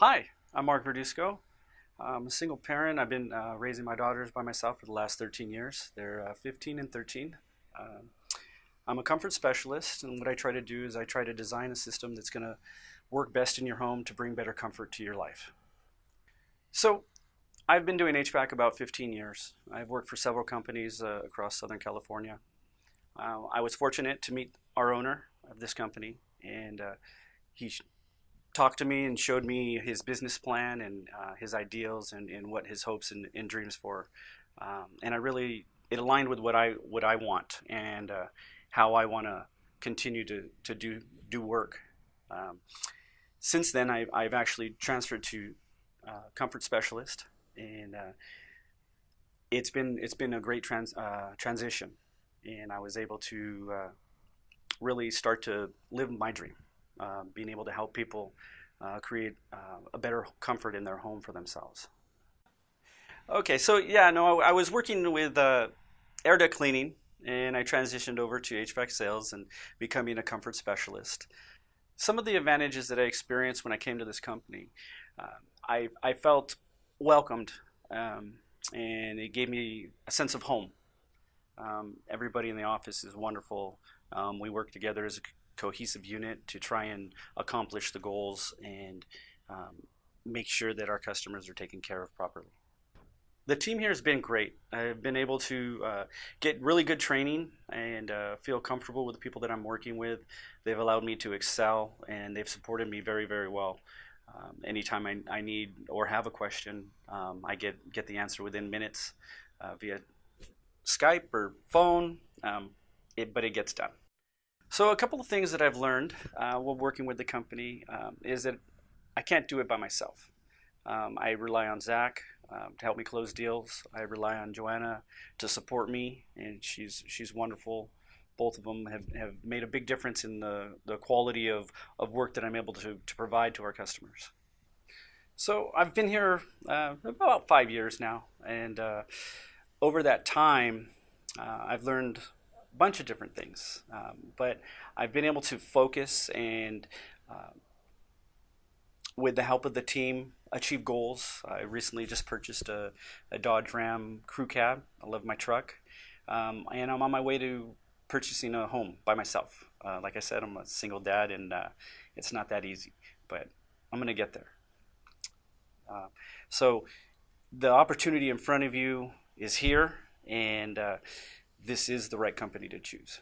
Hi, I'm Mark Verduzco. I'm a single parent. I've been uh, raising my daughters by myself for the last 13 years. They're uh, 15 and 13. Um, I'm a comfort specialist, and what I try to do is I try to design a system that's going to work best in your home to bring better comfort to your life. So, I've been doing HVAC about 15 years. I've worked for several companies uh, across Southern California. Uh, I was fortunate to meet our owner of this company, and uh, he talked to me and showed me his business plan and uh, his ideals and, and what his hopes and, and dreams for. Um, and I really it aligned with what I what I want and uh, how I want to continue to to do do work. Um, since then, I, I've actually transferred to uh, comfort specialist, and uh, it's been it's been a great trans, uh, transition, and I was able to uh, really start to live my dream. Uh, being able to help people uh, create uh, a better comfort in their home for themselves. Okay, so yeah, no, I, I was working with uh, air duct cleaning, and I transitioned over to HVAC sales and becoming a comfort specialist. Some of the advantages that I experienced when I came to this company, uh, I, I felt welcomed, um, and it gave me a sense of home. Um, everybody in the office is wonderful. Um, we work together as a cohesive unit to try and accomplish the goals and um, make sure that our customers are taken care of properly. The team here has been great. I've been able to uh, get really good training and uh, feel comfortable with the people that I'm working with. They've allowed me to excel and they've supported me very, very well. Um, anytime I, I, need or have a question, um, I get, get the answer within minutes uh, via Skype or phone, um, it, but it gets done. So a couple of things that I've learned uh, while working with the company um, is that I can't do it by myself. Um, I rely on Zach um, to help me close deals. I rely on Joanna to support me, and she's she's wonderful. Both of them have, have made a big difference in the, the quality of, of work that I'm able to, to provide to our customers. So I've been here uh, about five years now, and uh, over that time, uh, I've learned bunch of different things. Um, but I've been able to focus and, uh, with the help of the team, achieve goals. I recently just purchased a, a Dodge Ram crew cab. I love my truck. Um, and I'm on my way to purchasing a home by myself. Uh, like I said, I'm a single dad, and uh, it's not that easy, but I'm going to get there. Uh, so the opportunity in front of you is here, and uh, this is the right company to choose.